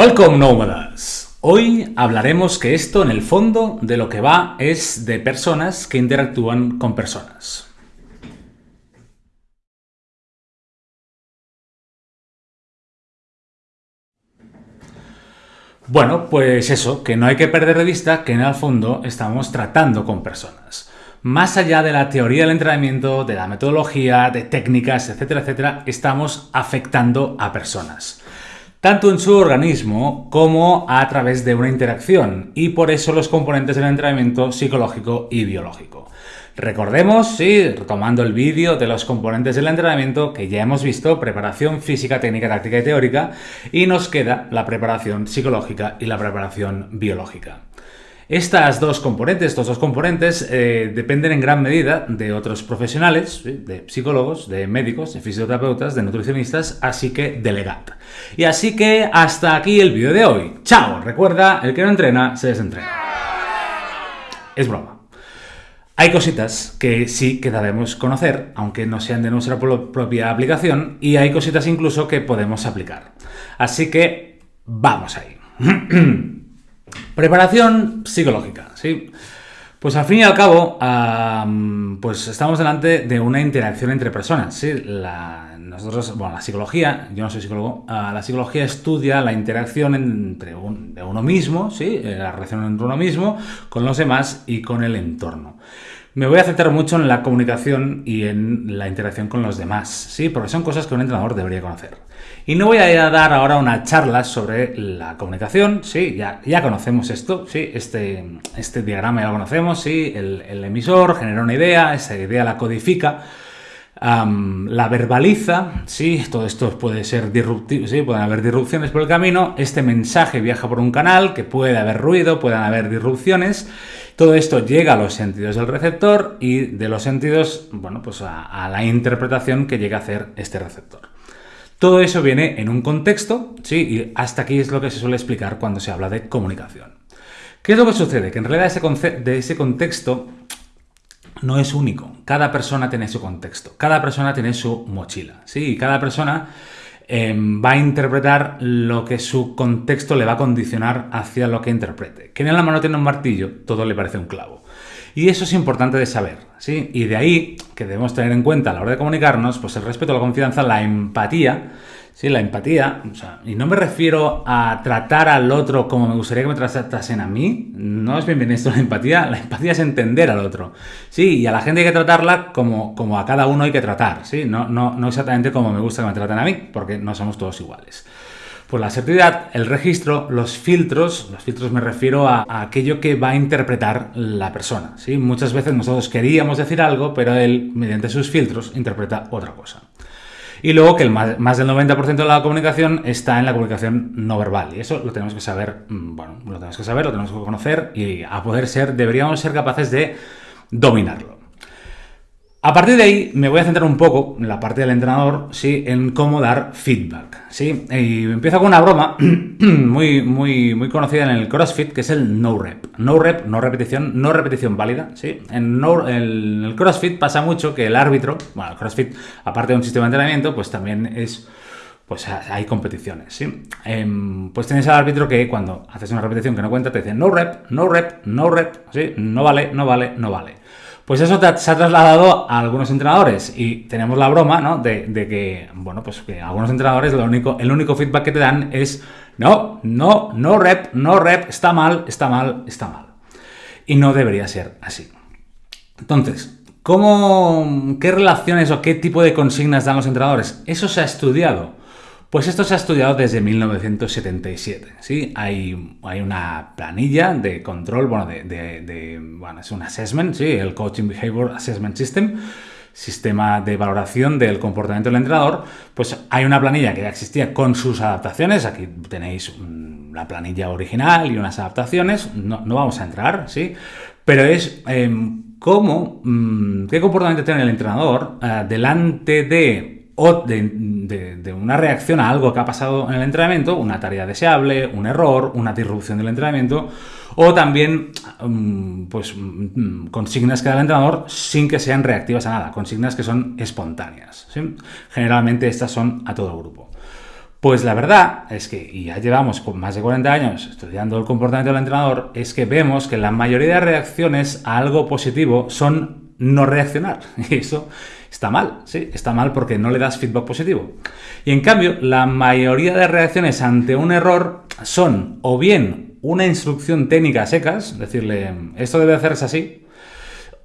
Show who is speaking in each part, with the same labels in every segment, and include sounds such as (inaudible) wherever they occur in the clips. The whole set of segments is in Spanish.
Speaker 1: Welcome nómadas. Hoy hablaremos que esto en el fondo de lo que va es de personas que interactúan con personas. Bueno, pues eso, que no hay que perder de vista que en el fondo estamos tratando con personas. Más allá de la teoría del entrenamiento, de la metodología, de técnicas, etcétera, etcétera, estamos afectando a personas tanto en su organismo como a través de una interacción, y por eso los componentes del entrenamiento psicológico y biológico. Recordemos, sí, retomando el vídeo de los componentes del entrenamiento que ya hemos visto, preparación física, técnica, táctica y teórica, y nos queda la preparación psicológica y la preparación biológica. Estas dos componentes, estos dos componentes, eh, dependen en gran medida de otros profesionales, de psicólogos, de médicos, de fisioterapeutas, de nutricionistas, así que delegad. Y así que hasta aquí el vídeo de hoy. ¡Chao! Recuerda, el que no entrena, se desentrena. Es broma. Hay cositas que sí que debemos conocer, aunque no sean de nuestra propia aplicación, y hay cositas incluso que podemos aplicar. Así que vamos ahí. (clears throat) Preparación psicológica, ¿sí? Pues al fin y al cabo, pues estamos delante de una interacción entre personas, ¿sí? La, nosotros, bueno, la psicología, yo no soy psicólogo, ah, la psicología estudia la interacción entre uno mismo, ¿sí? Eh, la relación entre uno mismo, con los demás y con el entorno. Me voy a centrar mucho en la comunicación y en la interacción con los demás, ¿sí? Porque son cosas que un entrenador debería conocer. Y no voy a dar ahora una charla sobre la comunicación, sí, ya, conocemos esto, sí, este, este diagrama ya lo conocemos, sí, el, emisor genera una idea, esa idea la codifica, la verbaliza, sí, todo esto puede ser disruptivo, sí, pueden haber disrupciones por el camino, este mensaje viaja por un canal, que puede haber ruido, pueden haber disrupciones, todo esto llega a los sentidos del receptor y de los sentidos, bueno, pues a la interpretación que llega a hacer este receptor. Todo eso viene en un contexto, ¿sí? Y hasta aquí es lo que se suele explicar cuando se habla de comunicación. ¿Qué es lo que sucede? Que en realidad ese, de ese contexto no es único. Cada persona tiene su contexto, cada persona tiene su mochila, ¿sí? Y cada persona em, va a interpretar lo que su contexto le va a condicionar hacia lo que interprete. Quien en la mano tiene un martillo, todo le parece un clavo. Y eso es importante de saber, ¿sí? Y de ahí que debemos tener en cuenta a la hora de comunicarnos, pues el respeto, la confianza, la empatía, ¿sí? La empatía, y no me refiero a tratar al otro como me gustaría que me tratasen a mí, no es bienvenido esto la empatía, la empatía es entender al otro, ¿sí? Y a la gente hay que tratarla como, como a cada uno hay que tratar, ¿sí? No, no, no exactamente como me gusta que me traten a mí, porque no somos todos iguales. Pues la asertividad, el registro, los filtros, los filtros me refiero a, aquello que va a interpretar la persona. ¿sí? Muchas veces nosotros queríamos decir algo, pero él, mediante sus filtros, interpreta otra cosa. Y luego que el más, más del 90% de la comunicación está en la comunicación no verbal. Y eso lo tenemos que saber, mm, bueno, lo tenemos que saber, lo tenemos que conocer y a poder ser, deberíamos ser capaces de dominarlo. A partir de ahí me voy a centrar un poco en la parte del entrenador, sí, en cómo dar feedback, sí. Y empiezo con una broma (clears throat) muy, muy, muy conocida en el CrossFit, que es el no rep. No rep, no repetición, no repetición válida, sí. En, el CrossFit pasa mucho que el árbitro, bueno, el CrossFit, aparte de un sistema de entrenamiento, pues también es pues hay competiciones, ¿sí? Em, pues tienes al árbitro que cuando haces una repetición que no cuenta te dice no rep, no rep, no rep, ¿sí? No vale, no vale, no vale. Pues eso se ha trasladado a algunos entrenadores y tenemos la broma, ¿no? De, que, bueno, pues que algunos entrenadores el único feedback que te dan es no, no, no rep, no rep, está mal, está mal, está mal. Y no debería ser así. Entonces, ¿cómo, qué relaciones o qué tipo de consignas dan los entrenadores? Eso se ha estudiado. Pues esto se ha estudiado desde 1977, ¿sí? Hay, hay una planilla de control, bueno, de, bueno, es un assessment, ¿sí? El Coaching Behavior Assessment System, sistema de valoración del comportamiento del entrenador, pues hay una planilla que ya existía con sus adaptaciones, aquí tenéis la planilla original y unas adaptaciones, no, vamos a entrar, ¿sí? Pero es em, cómo, mm, qué comportamiento tiene el entrenador eh, delante de o de, una reacción a algo que ha pasado en el entrenamiento, una tarea deseable, un error, una disrupción del entrenamiento, o también mm, pues, mm, consignas que da el entrenador sin que sean reactivas a nada, consignas que son espontáneas. Generalmente estas son a todo grupo. Pues la verdad es que, y ya llevamos más de 40 años estudiando el comportamiento del entrenador, es que vemos que la mayoría de reacciones a algo positivo son no reaccionar. (laughs) Y eso está mal, ¿sí? Está mal porque no le das feedback positivo. Y en cambio, la mayoría de reacciones ante un error son o bien una instrucción técnica a secas, decirle, esto debe hacerse así,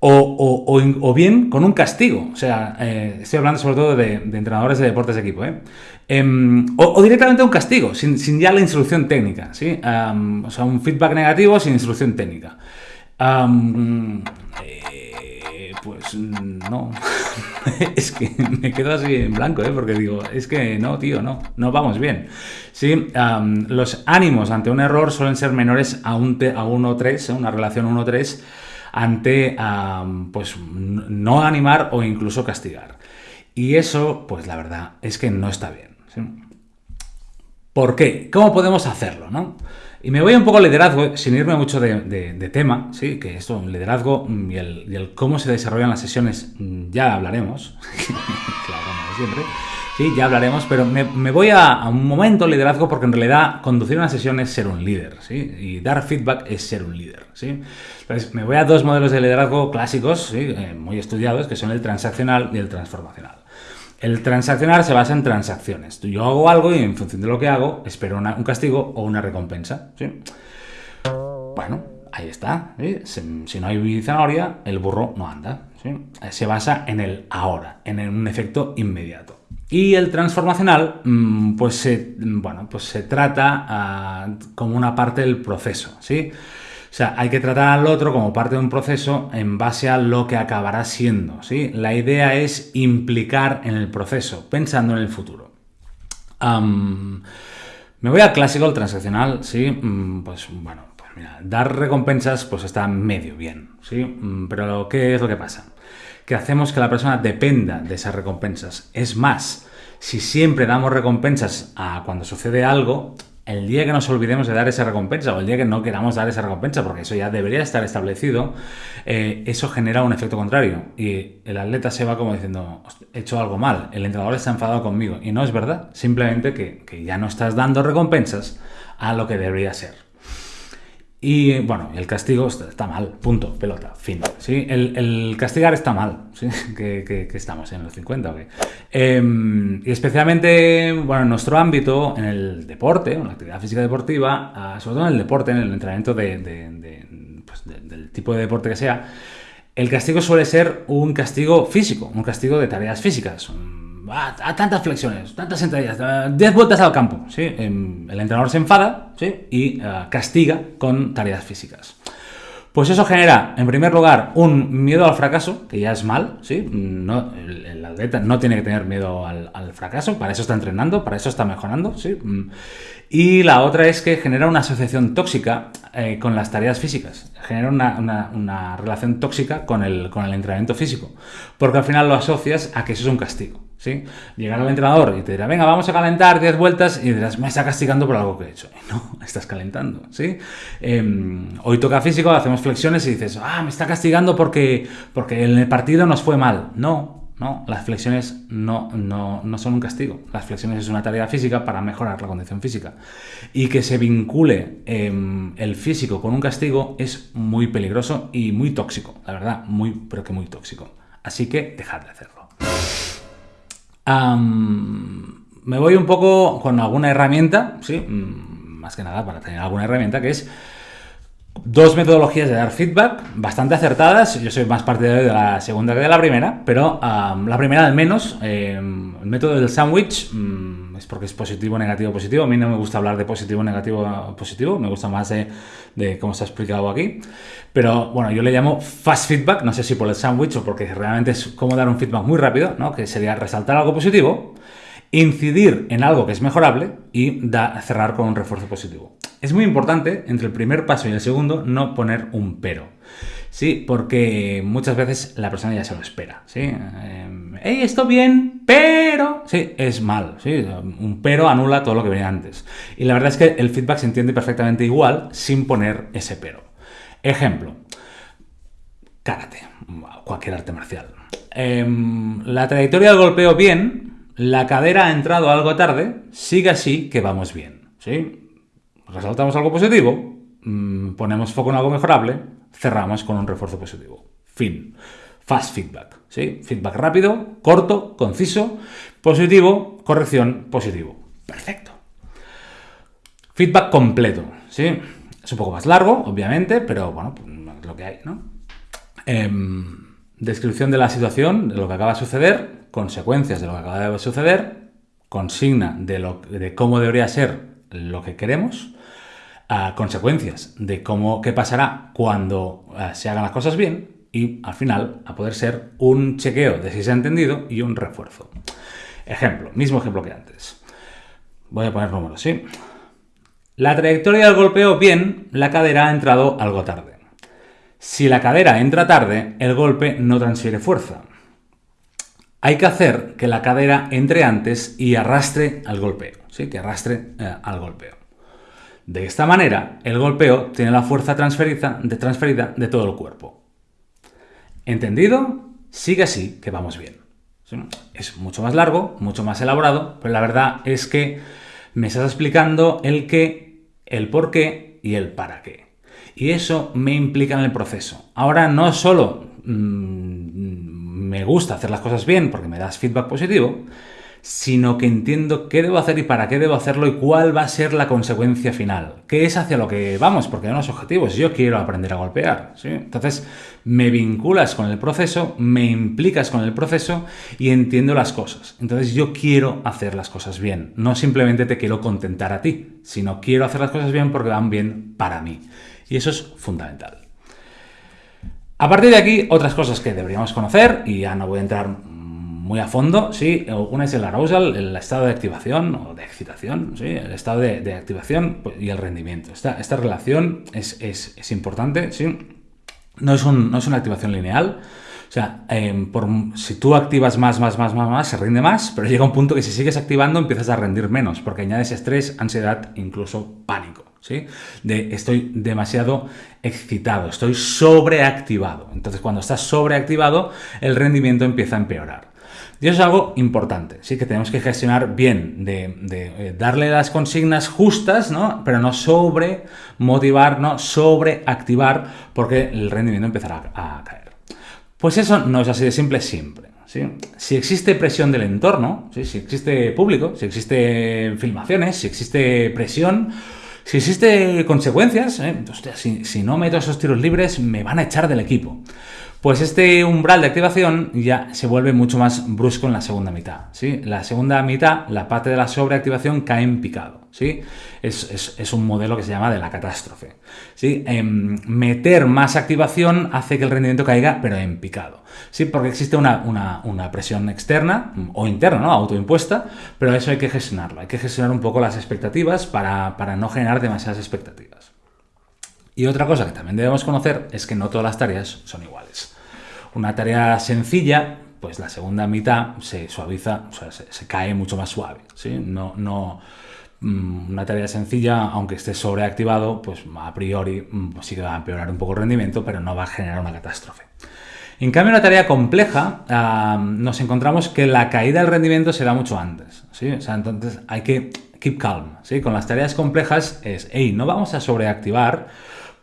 Speaker 1: o, bien con un castigo. O sea, eh, estoy hablando sobre todo de, entrenadores de deportes de equipo. ¿eh? Em, o, directamente un castigo, sin, ya la instrucción técnica. ¿sí? o sea, un feedback negativo sin instrucción técnica. Eh, pues no. (laughs) es que me quedo así en blanco, ¿eh? porque digo, es que no, tío, no, no vamos bien. Sí, los ánimos ante un error suelen ser menores a un, a 1-3, una relación 1-3 ante pues no animar o incluso castigar. Y eso, pues la verdad es que no está bien. ¿Por qué? ¿Cómo podemos hacerlo? ¿no? Y me voy un poco al liderazgo, sin irme mucho de, tema, ¿sí? que esto, el liderazgo y el, cómo se desarrollan las sesiones, ya hablaremos, (laughs) claro, como siempre. Sí, ya hablaremos, pero me, voy a, un momento liderazgo porque en realidad conducir una sesión es ser un líder, ¿sí? Y dar feedback es ser un líder, ¿sí? Entonces, me voy a dos modelos de liderazgo clásicos, ¿sí? Eh, muy estudiados, que son el transaccional y el transformacional. El transaccional se basa en transacciones. Yo hago algo y en función de lo que hago, espero un castigo o una recompensa, ¿sí? Bueno, ahí está. Si, no hay zanahoria, el burro no anda. Se basa en el ahora, en un efecto inmediato. Y el transformacional, mm, pues se, bueno, pues se trata ah, como una parte del proceso, ¿sí? O sea, hay que tratar al otro como parte de un proceso en base a lo que acabará siendo, ¿sí? La idea es implicar en el proceso, pensando en el futuro. me voy al clásico, el transaccional, ¿sí? Mm, pues bueno, pues mira, dar recompensas pues está medio bien, ¿sí? Mm, pero ¿qué es lo que pasa? que hacemos que la persona dependa de esas recompensas. Es más, si siempre damos recompensas a cuando sucede algo, el día que nos olvidemos de dar esa recompensa o el día que no queramos dar esa recompensa, porque eso ya debería estar establecido, eh, eso genera un efecto contrario. Y el atleta se va como diciendo, he hecho algo mal, el entrenador está enfadado conmigo. Y no es verdad, simplemente que, que ya no estás dando recompensas a lo que debería ser. Y bueno, el castigo está mal, punto, pelota, fin. ¿sí? El, castigar está mal, ¿sí? (laughs) que, estamos en los 50 o em, y especialmente, bueno, en nuestro ámbito, en el deporte, en la actividad física deportiva, ah, sobre todo en el deporte, en el entrenamiento pues, del tipo de deporte que sea, el castigo suele ser un castigo físico, un castigo de tareas físicas a, tantas flexiones, tantas sentadillas, 10 vueltas al campo. ¿sí? Em, el entrenador se enfada ¿sí? y eh, castiga con tareas físicas. Pues eso genera, en primer lugar, un miedo al fracaso, que ya es mal, ¿sí? No, el, atleta no tiene que tener miedo al, fracaso, para eso está entrenando, para eso está mejorando, ¿sí? Y la otra es que genera una asociación tóxica eh, con las tareas físicas, genera una, relación tóxica con el, con el entrenamiento físico, porque al final lo asocias a que eso es un castigo. ¿sí? Llegar al entrenador y te dirá, venga, vamos a calentar 10 vueltas y dirás, me está castigando por algo que he hecho. no, (laughs) estás calentando, ¿sí? Em, hoy toca físico, hacemos flexiones y dices, ah, me está castigando porque, porque en el partido nos fue mal. No, no, las flexiones no, no, son un castigo. Las flexiones es una tarea física para mejorar la condición física. Y que se vincule em, el físico con un castigo es muy peligroso y muy tóxico, la verdad, muy, pero que muy tóxico. Así que dejad de hacerlo me voy un poco con alguna herramienta, ¿sí? Mm, más que nada para tener alguna herramienta que es dos metodologías de dar feedback bastante acertadas. Yo soy más partidario de la segunda que de la primera, pero la primera al menos, em, el método del sándwich mm, es porque es positivo, negativo, positivo. A mí no me gusta hablar de positivo, negativo, positivo, me gusta más de, de cómo ha explicado aquí. Pero bueno, yo le llamo fast feedback, no sé si por el sándwich o porque realmente es como dar un feedback muy rápido, ¿no? que sería resaltar algo positivo, incidir en algo que es mejorable y cerrar con un refuerzo positivo. Es muy importante, entre el primer paso y el segundo, no poner un pero. Sí, porque muchas veces la persona ya se lo espera. ¿sí? Eh, hey, esto bien, pero. Sí, es mal. ¿sí? Un pero anula todo lo que venía antes. Y la verdad es que el feedback se entiende perfectamente igual sin poner ese pero. Ejemplo, karate, cualquier arte marcial. Em, la trayectoria del golpeo bien, la cadera ha entrado algo tarde, sigue así que vamos bien. ¿sí? Resaltamos algo positivo, mm, ponemos foco en algo mejorable, cerramos con un refuerzo positivo. Fin. Fast feedback. ¿sí? Feedback rápido, corto, conciso, positivo, corrección, positivo. Perfecto. Feedback completo. ¿sí? Es un poco más largo, obviamente, pero bueno, pues, es lo que hay, ¿no? Em, descripción de la situación, de lo que acaba de suceder, consecuencias de lo que acaba de suceder, consigna de, lo, de cómo debería ser lo que queremos, consecuencias de cómo, qué pasará cuando eh, se hagan las cosas bien y al final a poder ser un chequeo de si se ha entendido y un refuerzo. Ejemplo, mismo ejemplo que antes. Voy a poner números, ¿sí? La trayectoria del golpeo bien, la cadera ha entrado algo tarde. Si la cadera entra tarde, el golpe no transfiere fuerza. Hay que hacer que la cadera entre antes y arrastre al golpeo, ¿sí? que arrastre eh, al golpeo. De esta manera, el golpeo tiene la fuerza transferida de, transferida de todo el cuerpo. ¿Entendido? Sigue así, que vamos bien. Es mucho más largo, mucho más elaborado, pero la verdad es que me estás explicando el qué, el por qué y el para qué. Y eso me implica en el proceso. Ahora no solo mm, me gusta hacer las cosas bien porque me das feedback positivo, sino que entiendo qué debo hacer y para qué debo hacerlo y cuál va a ser la consecuencia final. ¿Qué es hacia lo que vamos? Porque hay unos objetivos. Yo quiero aprender a golpear. Entonces, me vinculas con el proceso, me implicas con el proceso y entiendo las cosas. Entonces, yo quiero hacer las cosas bien. No simplemente te quiero contentar a ti, sino quiero hacer las cosas bien porque van bien para mí. Y eso es fundamental. A partir de aquí, otras cosas que deberíamos conocer, y ya no voy a entrar muy a fondo, sí. Una es el arousal, el estado de activación o de excitación, sí. El estado de, activación pues, y el rendimiento. Esta, esta relación es, importante, sí. No es, no es una activación lineal. O sea, em, si tú activas más, más, más, más, más, se rinde más, pero llega un punto que si sigues activando empiezas a rendir menos, porque añades estrés, ansiedad, incluso pánico. ¿sí? De estoy demasiado excitado, estoy sobreactivado. Entonces, cuando estás sobreactivado, el rendimiento empieza a empeorar. Y eso es algo importante, sí que tenemos que gestionar bien, de, eh, darle las consignas justas, ¿no? pero no sobre motivar, no sobre activar, porque el rendimiento empezará a, caer. Pues eso no es así de simple siempre. Si existe presión del entorno, si existe público, si existe filmaciones, si existe presión, si existe consecuencias, ¿eh? si, si no meto esos tiros libres, me van a echar del equipo. Pues este umbral de activación ya se vuelve mucho más brusco en la segunda mitad. ¿sí? La segunda mitad, la parte de la sobreactivación cae en picado. ¿sí? Es, un modelo que se llama de la catástrofe. ¿sí? Em, meter más activación hace que el rendimiento caiga, pero en picado. ¿sí? Porque existe una, presión externa o interna, ¿no? autoimpuesta, pero eso hay que gestionarlo. Hay que gestionar un poco las expectativas para, para no generar demasiadas expectativas. Y otra cosa que también debemos conocer es que no todas las tareas son iguales. Una tarea sencilla, pues la segunda mitad se suaviza, o sea, se, cae mucho más suave. ¿sí? No, no, mm, una tarea sencilla, aunque esté sobreactivado, pues a priori mm, sí que va a empeorar un poco el rendimiento, pero no va a generar una catástrofe. En cambio, una tarea compleja, nos encontramos que la caída del rendimiento se da mucho antes. ¿sí? O sea, entonces hay que keep calm. ¿sí? Con las tareas complejas es, hey, no vamos a sobreactivar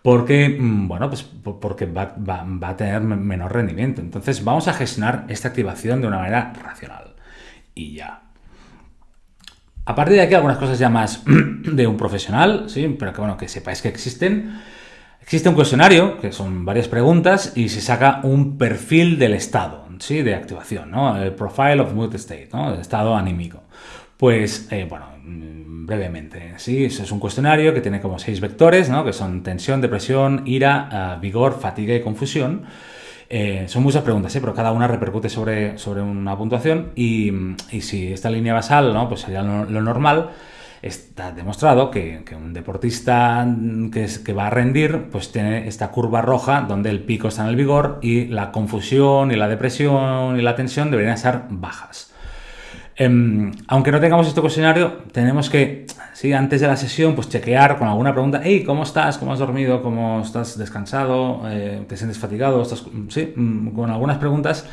Speaker 1: porque, mm, bueno, pues porque va, a tener menor rendimiento. Entonces vamos a gestionar esta activación de una manera racional. Y ya. A partir de aquí algunas cosas ya más (clears throat) de un profesional, ¿sí? pero que bueno, que sepáis que existen. Existe un cuestionario, que son varias preguntas, y se saca un perfil del estado, ¿sí? De activación, ¿no? El profile of mood state, ¿no? El estado anímico. Pues, eh, bueno, brevemente. Sí, es un cuestionario que tiene como seis vectores, ¿no? que son tensión, depresión, ira, ah, vigor, fatiga y confusión. Eh, son muchas preguntas, ¿eh? pero cada una repercute sobre, sobre una puntuación y, si esta línea basal ¿no? pues sería lo, normal, está demostrado que, un deportista que, que, va a rendir pues tiene esta curva roja donde el pico está en el vigor y la confusión y la depresión y la tensión deberían estar bajas. Em, aunque no tengamos este cuestionario, tenemos que, sí, antes de la sesión, pues chequear con alguna pregunta, hey, ¿cómo estás? ¿Cómo has dormido? ¿Cómo estás descansado? Eh, ¿Te sientes fatigado? ¿Estás... Sí, mm, con algunas preguntas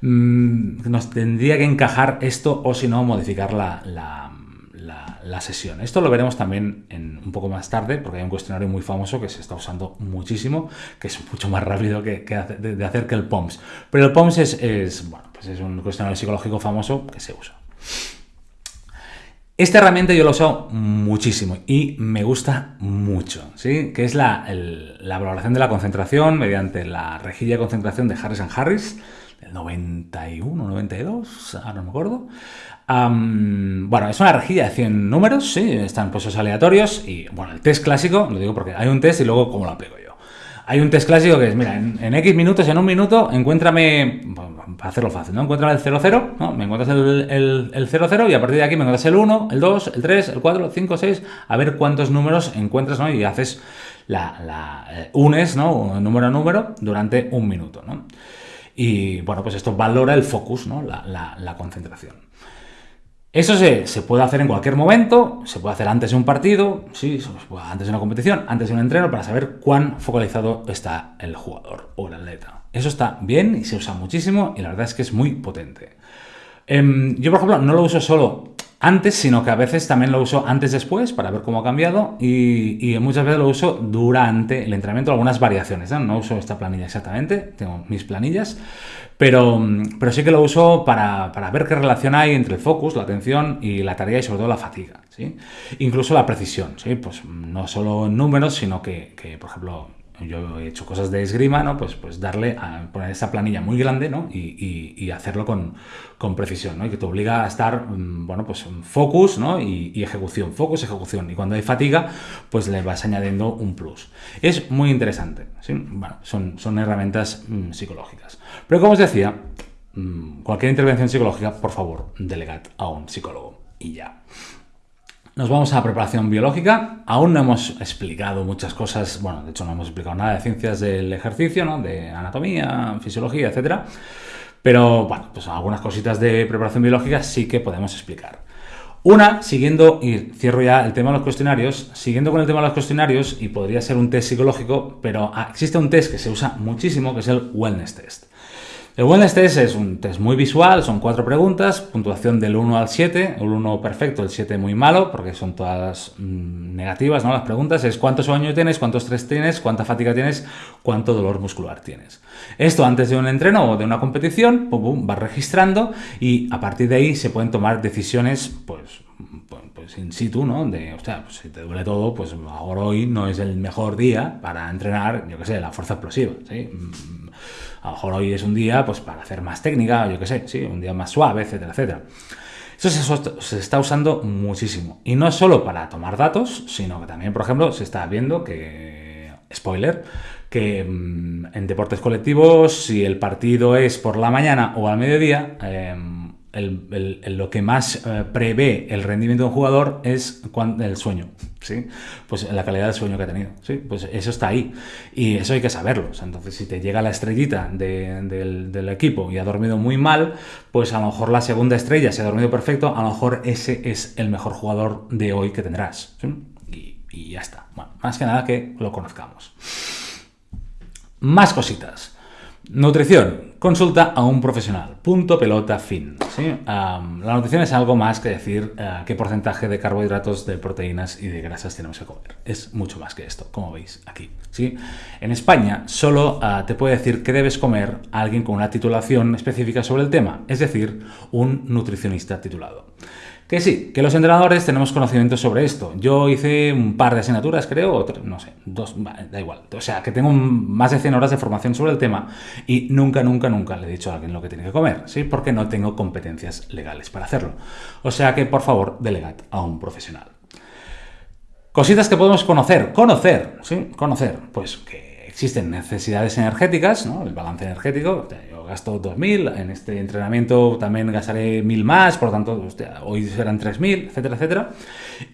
Speaker 1: mm, nos tendría que encajar esto o si no modificar la, sesión. Esto lo veremos también un poco más tarde porque hay un cuestionario muy famoso que se está usando muchísimo, que es mucho más rápido que, de, hacer que el POMS. Pero el POMS es, bueno, pues es un cuestionario psicológico famoso que se usa. Esta herramienta yo la uso muchísimo y me gusta mucho, ¿sí? que es la, valoración de la concentración mediante la rejilla de concentración de Harris Harris, del 91, 92, ahora no me acuerdo. Bueno, es una rejilla de 100 números, ¿sí? están puestos aleatorios y, bueno, el test clásico, lo digo porque hay un test y luego cómo lo aplico yo. Hay un test clásico que es, mira, en, X minutos, en un minuto, encuéntrame, para hacerlo fácil, ¿no? Encuéntrame el 00, ¿no? Me encuentras el, el, 00 y a partir de aquí me encuentras el 1, el 2, el 3, el 4, el 5, 6, a ver cuántos números encuentras, ¿no? Y haces la, la eh, unes, ¿no? Número a número durante un minuto, ¿no? Y bueno, pues esto valora el focus, ¿no? la, la concentración. Eso se, puede hacer en cualquier momento, se puede hacer antes de un partido, sí, antes de una competición, antes de un entreno, para saber cuán focalizado está el jugador o el atleta. Eso está bien y se usa muchísimo y la verdad es que es muy potente. Em, yo, por ejemplo, no lo uso solo antes, sino que a veces también lo uso antes después para ver cómo ha cambiado y, muchas veces lo uso durante el entrenamiento, algunas variaciones. ¿no? uso esta planilla exactamente, tengo mis planillas, pero, pero sí que lo uso para, ver qué relación hay entre el focus, la atención y la tarea y sobre todo la fatiga. Incluso la precisión, pues no solo en números, sino que por ejemplo, yo he hecho cosas de esgrima, ¿no? Pues, pues darle a poner esa planilla muy grande, ¿no? Y, hacerlo con, precisión, ¿no? Y que te obliga a estar, mm, bueno, pues focus, ¿no? Y, ejecución, focus, ejecución. Y cuando hay fatiga, pues le vas añadiendo un plus. Es muy interesante, ¿sí? Bueno, son, son herramientas mm, psicológicas. Pero como os decía, mm, cualquier intervención psicológica, por favor, delegad a un psicólogo. Y ya. Nos vamos a preparación biológica. Aún no hemos explicado muchas cosas, bueno, de hecho no hemos explicado nada de ciencias del ejercicio, ¿no? de anatomía, fisiología, etcétera. Pero bueno, pues algunas cositas de preparación biológica sí que podemos explicar. Una, siguiendo, y cierro ya el tema de los cuestionarios, siguiendo con el tema de los cuestionarios, y podría ser un test psicológico, pero ah, existe un test que se usa muchísimo, que es el Wellness Test. El Wellness Test es un test muy visual, son cuatro preguntas, puntuación del 1 al 7, el 1 perfecto, el 7 muy malo, porque son todas mm, negativas, ¿no? Las preguntas es cuánto sueño tienes, cuánto estrés tienes, cuánta fatiga tienes, cuánto dolor muscular tienes. Esto antes de un entreno o de una competición, pum, pum, vas registrando y a partir de ahí se pueden tomar decisiones, pues, pues, pues in situ, ¿no? De, o sea, pues si te duele todo, pues ahora hoy no es el mejor día para entrenar, yo qué sé, la fuerza explosiva. A lo mejor hoy es un día pues, para hacer más técnica, yo qué sé, ¿sí? un día más suave, etcétera, etcétera. Eso se, está usando muchísimo. Y no solo para tomar datos, sino que también, por ejemplo, se está viendo que, spoiler, que mm, en deportes colectivos, si el partido es por la mañana o al mediodía, lo que más eh, prevé el rendimiento de un jugador es el sueño, ¿sí? Pues la calidad del sueño que ha tenido, ¿sí? Pues eso está ahí y eso hay que saberlo. entonces, si te llega la estrellita del, equipo y ha dormido muy mal, pues a lo mejor la segunda estrella se ha dormido perfecto, a lo mejor ese es el mejor jugador de hoy que tendrás, y, y ya está. Bueno, más que nada que lo conozcamos. Más cositas. Nutrición. Consulta a un profesional. Punto pelota fin. la nutrición es algo más que decir eh, qué porcentaje de carbohidratos, de proteínas y de grasas tenemos que comer. Es mucho más que esto, como veis aquí. ¿sí? En España solo eh, te puede decir qué debes comer alguien con una titulación específica sobre el tema, es decir, un nutricionista titulado. Que sí, que los entrenadores tenemos conocimiento sobre esto. Yo hice un par de asignaturas, creo, no sé, dos, da igual. O sea, que tengo más de 100 horas de formación sobre el tema y nunca, nunca, nunca le he dicho a alguien lo que tiene que comer, ¿sí? Porque no tengo competencias legales para hacerlo. O sea que, por favor, delegad a un profesional. Cositas que podemos conocer, conocer, ¿sí? Conocer, pues que existen necesidades energéticas, ¿no? El balance energético, gasto 2.000, en este entrenamiento también gastaré 1.000 más, por lo tanto, hoy serán 3.000, etcétera, etcétera.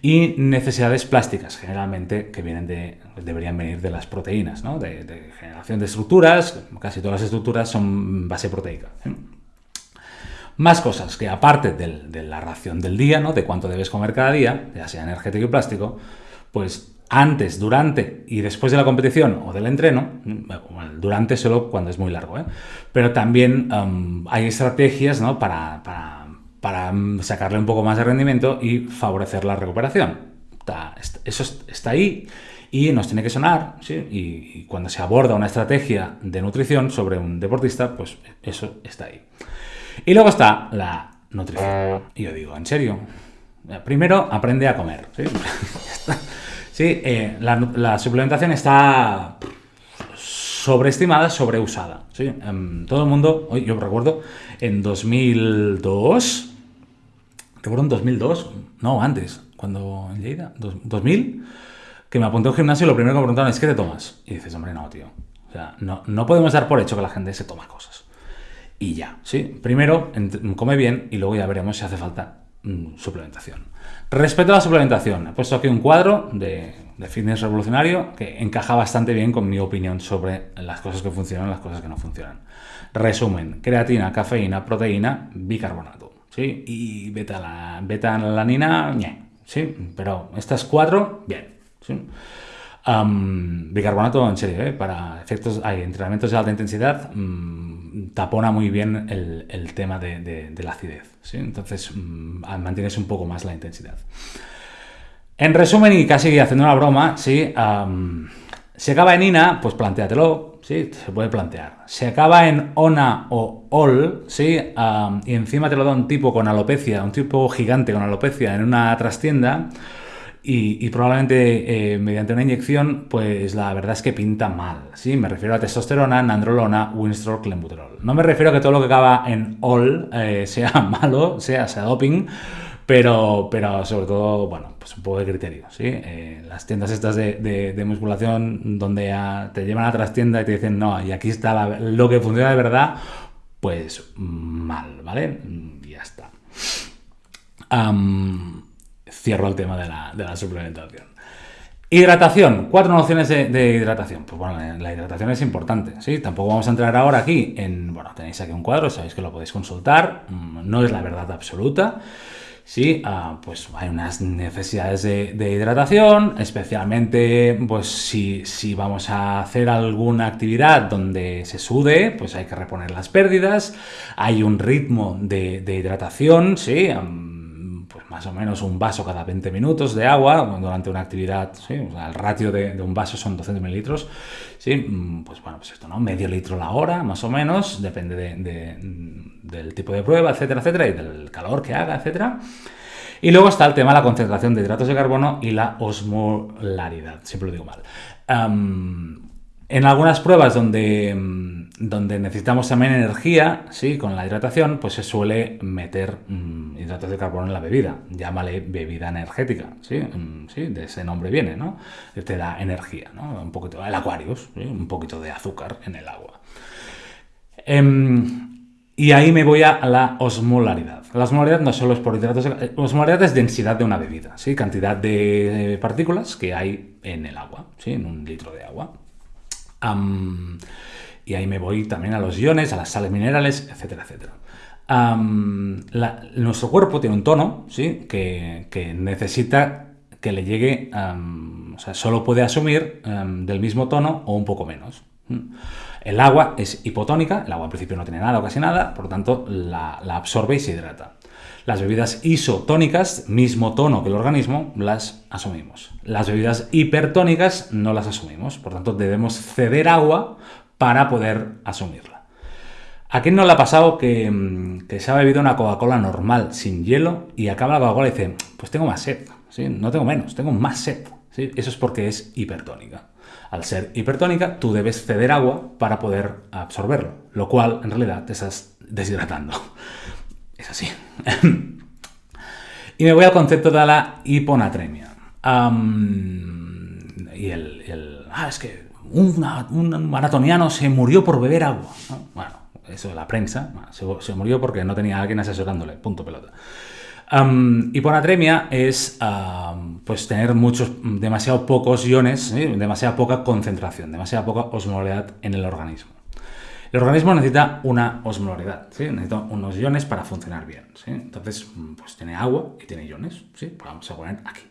Speaker 1: Y necesidades plásticas, generalmente, que vienen de, deberían venir de las proteínas, ¿no? de, generación de estructuras, casi todas las estructuras son base proteica. ¿eh? Más cosas que aparte de la ración del día, ¿no? de cuánto debes comer cada día, ya sea energético y plástico, pues antes, durante y después de la competición o del entreno, durante solo cuando es muy largo, ¿eh? pero también um, hay estrategias ¿no? para, para, um, sacarle un poco más de rendimiento y favorecer la recuperación. eso está ahí y nos tiene que sonar, ¿sí? y, cuando se aborda una estrategia de nutrición sobre un deportista, pues eso está ahí. Y luego está la nutrición. Y yo digo, ¿en serio? Primero, aprende a comer. ¿sí? (laughs) Sí, eh, la, suplementación está sobreestimada, sobreusada. ¿sí? Em, todo el mundo, yo recuerdo, en 2002, recuerdo en 2002, no, antes, cuando en Lleida, 2000, que me apunté a un gimnasio y lo primero que me preguntaron es ¿qué te tomas? Y dices, hombre, no, tío. O sea, no, no podemos dar por hecho que la gente se toma cosas. Y ya, ¿sí? Primero, come bien y luego ya veremos si hace falta mm, suplementación. Respecto a la suplementación, he puesto aquí un cuadro de, fitness revolucionario que encaja bastante bien con mi opinión sobre las cosas que funcionan y las cosas que no funcionan. Resumen, creatina, cafeína, proteína, bicarbonato. ¿sí? Y beta, beta-alanina, ¿sí? Pero estas cuatro, bien. bicarbonato, en serio, ¿eh? para efectos, hay entrenamientos de alta intensidad, mm, tapona muy bien el, tema de, la acidez. ¿sí? Entonces, mm, mantienes un poco más la intensidad. En resumen, y casi haciendo una broma, ¿sí? si acaba en INA, pues planteatelo, ¿sí? Se puede plantear. Si acaba en ONA o OL, ¿sí? y encima te lo da un tipo con alopecia, un tipo gigante con alopecia en una trastienda, y, probablemente eh, mediante una inyección, pues la verdad es que pinta mal. ¿sí? Me refiero a testosterona, nandrolona, winstrol, clenbuterol. No me refiero a que todo lo que acaba en all eh, (laughs) sea malo, sea, sea doping, pero, pero sobre todo, bueno, pues un poco de criterio. ¿sí? Eh, las tiendas estas de, musculación donde te llevan a otras tiendas y te dicen, no, y aquí está lo que funciona de verdad, pues mal, ¿vale? Y ya está cierro el tema de la, suplementación. Hidratación, cuatro nociones de, hidratación. Pues bueno, la hidratación es importante, ¿sí? Tampoco vamos a entrar ahora aquí en, bueno, tenéis aquí un cuadro, sabéis que lo podéis consultar, mm, no es la verdad absoluta, ¿sí? Ah, pues hay unas necesidades de, hidratación, especialmente, pues si, vamos a hacer alguna actividad donde se sude, pues hay que reponer las pérdidas, hay un ritmo de, hidratación, ¿sí? Más o menos un vaso cada 20 minutos de agua durante una actividad, el ratio de, un vaso son 200 mililitros, ¿sí? Mm, pues bueno, pues esto, ¿no? Medio litro la hora, más o menos, depende del tipo de prueba, etcétera, etcétera, y del calor que haga, etcétera. Y luego está el tema de la concentración de hidratos de carbono y la osmolaridad, siempre lo digo mal. En algunas pruebas donde, mm, donde necesitamos también energía, ¿sí? con la hidratación, pues se suele meter mm, hidratos de carbono en la bebida. Llámale bebida energética, ¿sí? Mm. De ese nombre viene, ¿no? Te da energía, ¿no? Un poquito, el Aquarius, un poquito de azúcar en el agua. Em, y ahí me voy a la osmolaridad. La osmolaridad no solo es por hidratos, de, osmolaridad es densidad de una bebida, ¿sí? Cantidad de partículas que hay en el agua, ¿sí? En un litro de agua y ahí me voy también a los iones, a las sales minerales, etcétera, etcétera. nuestro cuerpo tiene un tono, ¿sí? Que, necesita que le llegue, o sea, solo puede asumir del mismo tono o un poco menos. El agua es hipotónica, el agua en principio no tiene nada o casi nada, por lo tanto la, la absorbe y se hidrata. Las bebidas isotónicas, mismo tono que el organismo, las asumimos. Las bebidas hipertónicas no las asumimos, por tanto debemos ceder agua para poder asumirla. ¿A quién no le ha pasado que, mm, se ha bebido una Coca-Cola normal, sin hielo, y acaba la Coca-Cola y dice, pues tengo más sed, ¿sí? no tengo menos, tengo más sed? Eso es porque es hipertónica. Al ser hipertónica, tú debes ceder agua para poder absorberlo, lo cual en realidad te estás deshidratando. Es así. (laughs) y me voy al concepto de la hiponatremia. y el, Ah, es que un maratoniano se murió por beber agua. Bueno, eso es la prensa. Se, murió porque no tenía a alguien asesorándole. Punto pelota. hiponatremia es pues tener muchos, demasiado pocos iones, demasiada poca concentración, demasiada poca osmolaridad en el organismo. El organismo necesita una osmolaridad, ¿sí? necesita unos iones para funcionar bien. Entonces, pues tiene agua y tiene iones. ¿sí? Pues vamos a poner aquí.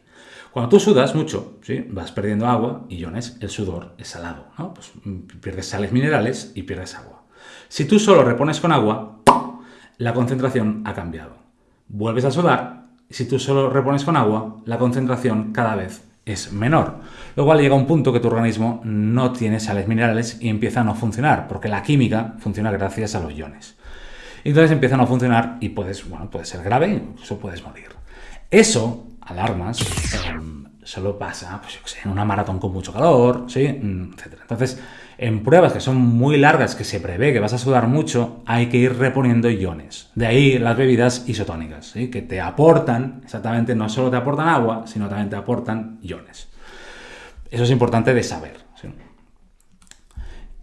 Speaker 1: Cuando tú sudas mucho, ¿sí? vas perdiendo agua y iones, el sudor es salado, ¿no? Pues mm, pierdes sales minerales y pierdes agua. Si tú solo repones con agua, la concentración ha cambiado. Vuelves a sudar, si tú solo repones con agua, la concentración cada vez es menor. Lo cual llega un punto que tu organismo no tiene sales minerales y empieza a no funcionar, porque la química funciona gracias a los iones. Entonces empieza a no funcionar y puedes, bueno, puede ser grave, incluso puedes morir. Eso, alarmas, em, solo pasa, pues en una maratón con mucho calor, ¿sí? Mm. Entonces, en pruebas que son muy largas, que se prevé que vas a sudar mucho, hay que ir reponiendo iones. De ahí las bebidas isotónicas, que te aportan, exactamente, no solo te aportan agua, sino también te aportan iones. Eso es importante de saber.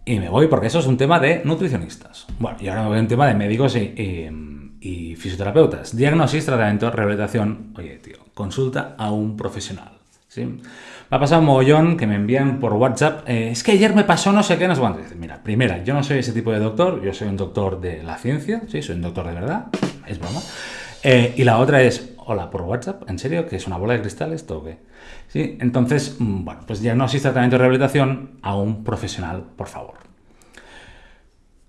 Speaker 1: Y me voy porque eso es un tema de nutricionistas. Bueno, y ahora me voy a un tema de médicos y, fisioterapeutas. Diagnosis, tratamiento, rehabilitación. Oye, tío, consulta a un profesional. ¿sí? Me ha pasado un mogollón que me envían por WhatsApp. Eh, es que ayer me pasó no sé qué, no sé cuánto. Mira, primera, yo no soy ese tipo de doctor. Yo soy un doctor de la ciencia. Sí, soy un doctor de verdad. Es broma. Eh, y la otra es, hola, por WhatsApp. ¿En serio? ¿Que es una bola de cristal esto o qué? ¿Sí? Entonces, mm, bueno, pues diagnosis, tratamiento y rehabilitación a un profesional, por favor.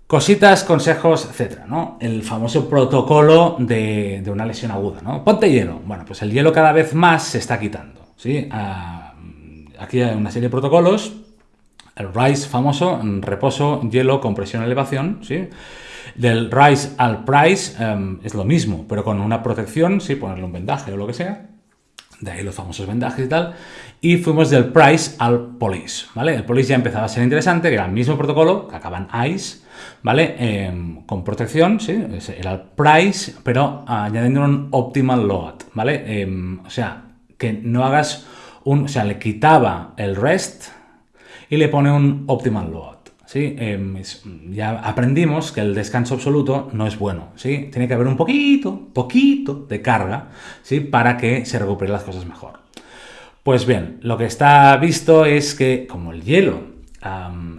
Speaker 1: Cositas, consejos, etcétera, ¿no? El famoso protocolo de, una lesión aguda, ¿no? Ponte hielo. Bueno, pues el hielo cada vez más se está quitando, ¿sí? Ah, aquí hay una serie de protocolos. El RISE famoso, reposo, hielo, compresión, elevación, ¿sí? Del RISE al PRICE em, es lo mismo, pero con una protección, sí, ponerle un vendaje o lo que sea de ahí los famosos vendajes y tal, y fuimos del Price al Police, ¿vale? El Police ya empezaba a ser interesante, que era el mismo protocolo, que acaban ICE, ¿vale? Em, con protección, sí, era el Price, pero añadiendo un Optimal Load, ¿vale? Em, o sea, que no hagas un, o sea, le quitaba el REST y le pone un Optimal Load. ¿sí? Em, ya aprendimos que el descanso absoluto no es bueno, ¿sí? Tiene que haber un poquito, poquito de carga, ¿sí? Para que se recuperen las cosas mejor. Pues bien, lo que está visto es que como el hielo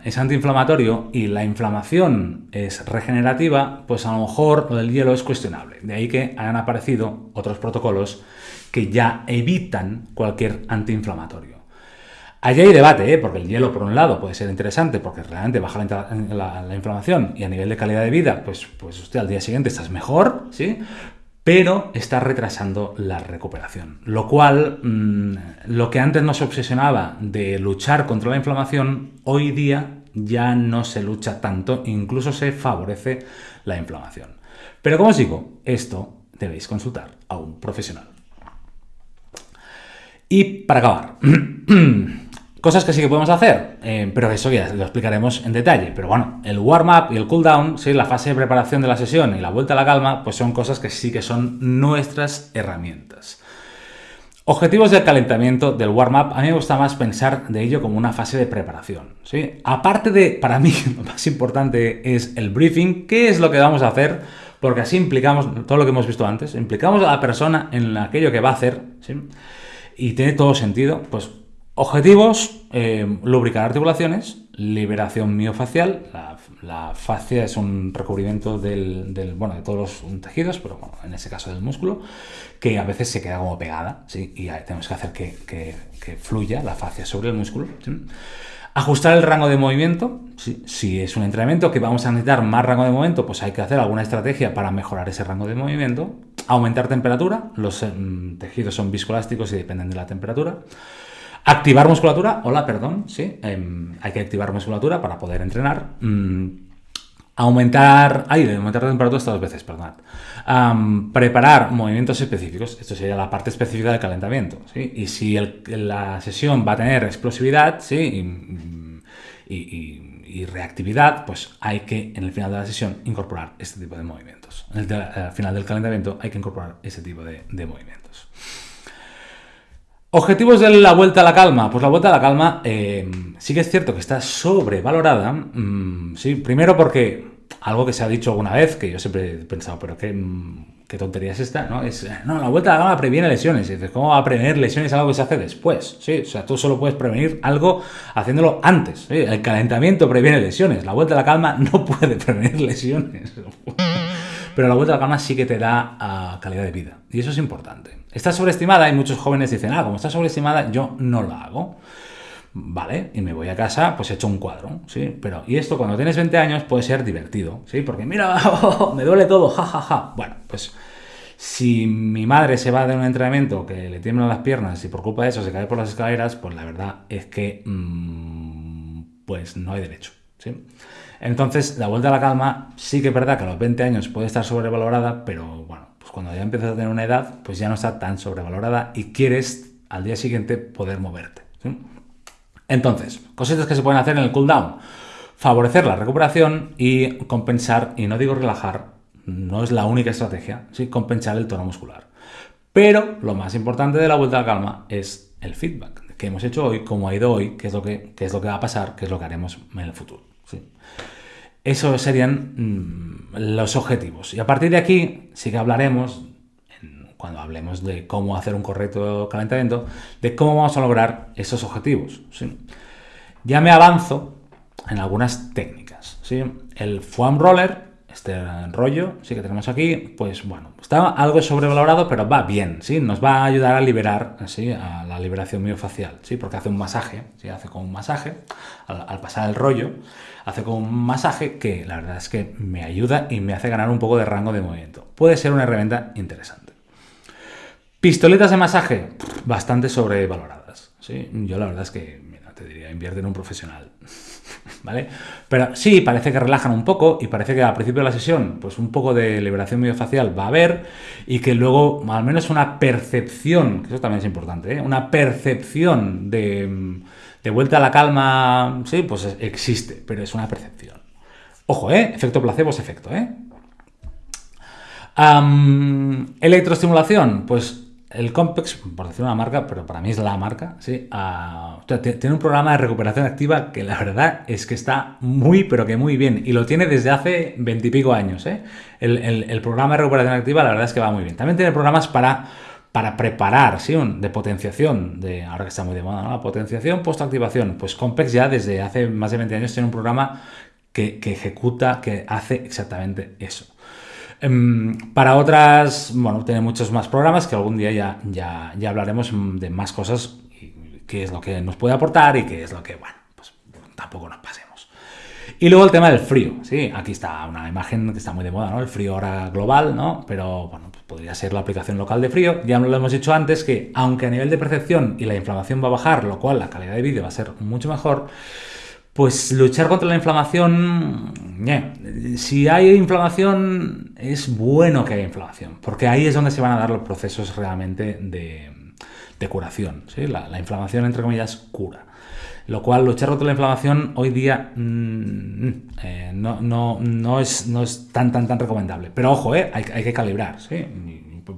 Speaker 1: es antiinflamatorio y la inflamación es regenerativa, pues a lo mejor lo del hielo es cuestionable. De ahí que hayan aparecido otros protocolos que ya evitan cualquier antiinflamatorio. Allí hay debate, ¿eh? porque el hielo, por un lado, puede ser interesante porque realmente baja la, inflamación y a nivel de calidad de vida, pues, pues usted al día siguiente estás mejor, ¿sí? Pero está retrasando la recuperación. Lo cual, mm, lo que antes nos obsesionaba de luchar contra la inflamación, hoy día ya no se lucha tanto, incluso se favorece la inflamación. Pero como os digo, esto debéis consultar a un profesional. Y para acabar, (clears throat) Cosas que sí que podemos hacer, eh, pero eso ya lo explicaremos en detalle. Pero bueno, el warm-up y el cool-down, ¿sí? la fase de preparación de la sesión y la vuelta a la calma, pues son cosas que sí que son nuestras herramientas. Objetivos del calentamiento, del warm-up, a mí me gusta más pensar de ello como una fase de preparación. ¿sí? Aparte de, para mí, (laughs) lo más importante es el briefing, qué es lo que vamos a hacer, porque así implicamos todo lo que hemos visto antes, implicamos a la persona en aquello que va a hacer, ¿sí? Y tiene todo sentido, pues Objetivos, eh, lubricar articulaciones, liberación miofacial, la, fascia es un recubrimiento del, bueno, de todos los tejidos, pero bueno, en ese caso del músculo, que a veces se queda como pegada, ¿sí? y tenemos que hacer que, fluya la fascia sobre el músculo. Ajustar el rango de movimiento, si es un entrenamiento que vamos a necesitar más rango de movimiento, pues hay que hacer alguna estrategia para mejorar ese rango de movimiento. Aumentar temperatura, los mm, tejidos son viscoelásticos y dependen de la temperatura. Activar musculatura, hola, perdón, sí, em, hay que activar musculatura para poder entrenar. Mm, aumentar, ay, aumentar la temperatura estas dos veces, perdón. preparar movimientos específicos, esto sería la parte específica del calentamiento, ¿sí? Y si la sesión va a tener explosividad, ¿sí? Y, reactividad, pues hay que, en el final de la sesión, incorporar este tipo de movimientos. En el, al final del calentamiento hay que incorporar ese tipo de movimientos. Objetivos de la vuelta a la calma. Pues la vuelta a la calma eh, sí que es cierto que está sobrevalorada. Mm, sí, primero porque algo que se ha dicho alguna vez, que yo siempre he pensado, pero qué, mm, qué tontería es esta, ¿no? Es, no, la vuelta a la calma previene lesiones. ¿cómo va a prevenir lesiones algo que se hace después? Sí, o sea, tú solo puedes prevenir algo haciéndolo antes. El calentamiento previene lesiones. La vuelta a la calma (laughs) no puede prevenir lesiones. (laughs) pero la vuelta a la calma sí que te da ah, calidad de vida. Y eso es importante. Está sobreestimada y muchos jóvenes dicen, ah, como está sobreestimada, yo no la hago. Vale, y me voy a casa, pues he hecho un cuadro, ¿sí? Pero, y esto cuando tienes 20 años puede ser divertido, ¿sí? Porque mira, (laughs) me duele todo, jajaja. Ja, ja. Bueno, pues si mi madre se va de un entrenamiento que le tiemblan las piernas y por culpa de eso se cae por las escaleras, pues la verdad es que mmm, pues no hay derecho. ¿sí? Entonces, la vuelta a la calma sí que es verdad que a los 20 años puede estar sobrevalorada, pero bueno, pues cuando ya empiezas a tener una edad, pues ya no está tan sobrevalorada y quieres al día siguiente poder moverte. Entonces, cositas que se pueden hacer en el cooldown. Favorecer la recuperación y compensar, y no digo relajar, no es la única estrategia, ¿sí? compensar el tono muscular. Pero lo más importante de la vuelta a la calma es el feedback que hemos hecho hoy, cómo ha ido hoy, qué es lo que, es lo que va a pasar, qué es lo que haremos en el futuro. Esos serían mm, los objetivos. Y a partir de aquí sí que hablaremos, cuando hablemos de cómo hacer un correcto calentamiento, de cómo vamos a lograr esos objetivos. Ya me avanzo en algunas técnicas. El foam roller este rollo, sí que tenemos aquí, pues bueno, está algo sobrevalorado, pero va bien, ¿sí? Nos va a ayudar a liberar, ¿sí? A la liberación miofacial, ¿sí? Porque hace un masaje, ¿sí? Hace como un masaje, al, pasar el rollo, hace como un masaje que la verdad es que me ayuda y me hace ganar un poco de rango de movimiento. Puede ser una herramienta interesante. Pistoletas de masaje, bastante sobrevaloradas, ¿sí? Yo la verdad es que, te diría, invierte en un profesional. (laughs) ¿vale? Pero sí, parece que relajan un poco y parece que al principio de la sesión, pues un poco de liberación miofacial va a haber y que luego, al menos una percepción, que eso también es importante, ¿eh? una percepción de, vuelta a la calma, sí, pues existe, pero es una percepción. Ojo, ¿eh? Efecto placebo es efecto, ¿eh? electroestimulación, pues el Compex, por decir una marca, pero para mí es la marca, ¿sí? Ah, tiene un programa de recuperación activa que la verdad es que está muy, pero que muy bien. Y lo tiene desde hace veintipico años. ¿eh? El, programa de recuperación activa la verdad es que va muy bien. También tiene programas para, para preparar, ¿sí? de potenciación, de ahora que está muy de moda, ¿no? potenciación post-activación. Pues Compex ya desde hace más de 20 años tiene un programa que, ejecuta, que hace exactamente eso. Em, para otras, bueno, tiene muchos más programas que algún día ya, ya, ya hablaremos de más cosas, y qué es lo que nos puede aportar y qué es lo que, bueno, pues tampoco nos pasemos. Y luego el tema del frío, sí, aquí está una imagen que está muy de moda, ¿no? El frío ahora global, ¿no? Pero, bueno, podría ser la aplicación local de frío. Ya lo hemos dicho antes que, aunque a nivel de percepción y la inflamación va a bajar, lo cual la calidad de vídeo va a ser mucho mejor, pues luchar contra la inflamación, si hay inflamación, es bueno que haya inflamación, porque ahí es donde se van a dar los procesos realmente de, curación. La, inflamación, entre comillas, cura. Lo cual, luchar contra la inflamación hoy día mm, eh, no, es, no es tan, tan, tan recomendable. Pero ojo, eh, hay, que calibrar.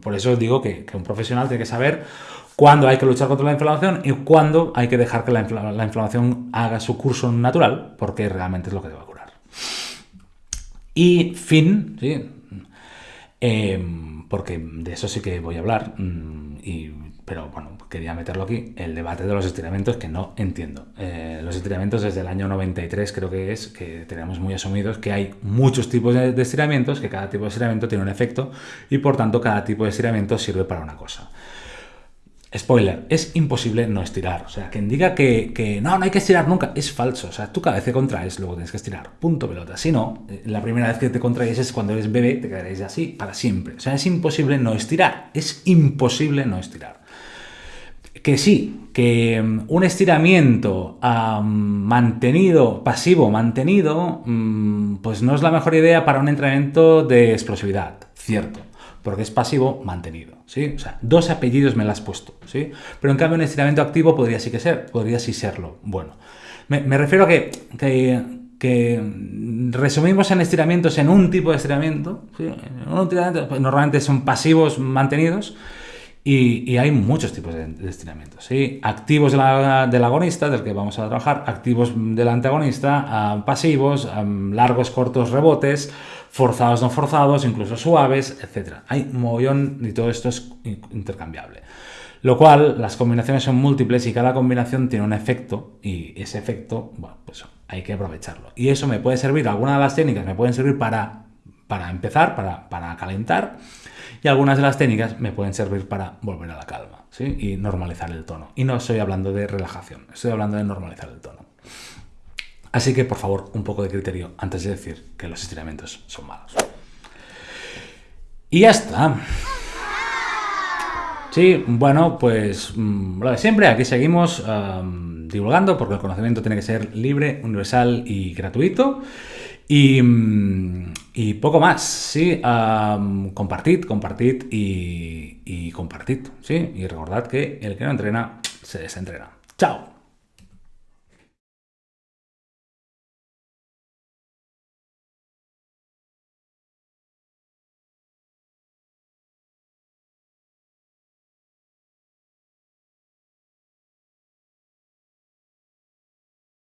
Speaker 1: Por eso digo que, que un profesional tiene que saber cuándo hay que luchar contra la inflamación y cuándo hay que dejar que la, inflamación haga su curso natural, porque realmente es lo que te va a curar. Y fin, ¿sí? Em, porque de eso sí que voy a hablar, mm, pero bueno, quería meterlo aquí, el debate de los estiramientos que no entiendo. Eh, los estiramientos desde el año 93 creo que es, que tenemos muy asumidos que hay muchos tipos de, estiramientos, que cada tipo de estiramiento tiene un efecto y por tanto cada tipo de estiramiento sirve para una cosa. Spoiler, es imposible no estirar. O sea, quien diga que, no, no hay que estirar nunca, es falso. O sea, tú cada vez que contraes, luego tienes que estirar. Punto pelota. Si no, eh, la primera vez que te contraes es cuando eres bebé, te quedaréis así para siempre. O sea, es imposible no estirar. Es imposible no estirar. Que sí, que mm, un estiramiento mantenido, pasivo, mantenido, mm, pues no es la mejor idea para un entrenamiento de explosividad. Cierto porque es pasivo mantenido, ¿sí? O sea, dos apellidos me las has puesto, ¿sí? Pero en cambio un estiramiento activo podría sí que ser, podría sí serlo. Bueno, me, refiero a que, que, resumimos en estiramientos en un tipo de estiramiento, ¿sí? Pues, normalmente son pasivos mantenidos, y, hay muchos tipos de, estiramientos. ¿sí? Activos del agonista, del que vamos a trabajar, activos del antagonista, ah, pasivos, ah, largos, cortos, rebotes, forzados, no forzados, incluso suaves, etc. Hay un mogollón y todo esto es intercambiable. Lo cual, las combinaciones son múltiples y cada combinación tiene un efecto y ese efecto, bueno, pues hay que aprovecharlo. Y eso me puede servir, algunas de las técnicas me pueden servir para para empezar, para, para calentar, algunas de las técnicas me pueden servir para volver a la calma ¿sí? y normalizar el tono. Y no estoy hablando de relajación, estoy hablando de normalizar el tono. Así que, por favor, un poco de criterio antes de decir que los estiramientos son malos. Y ya está. Sí, bueno, pues mm, lo de siempre, aquí seguimos divulgando porque el conocimiento tiene que ser libre, universal y gratuito. Y, mm, poco más, sí, compartid, compartid y, y compartid, sí, y recordad que el que no entrena se desentrena. ¡Chao!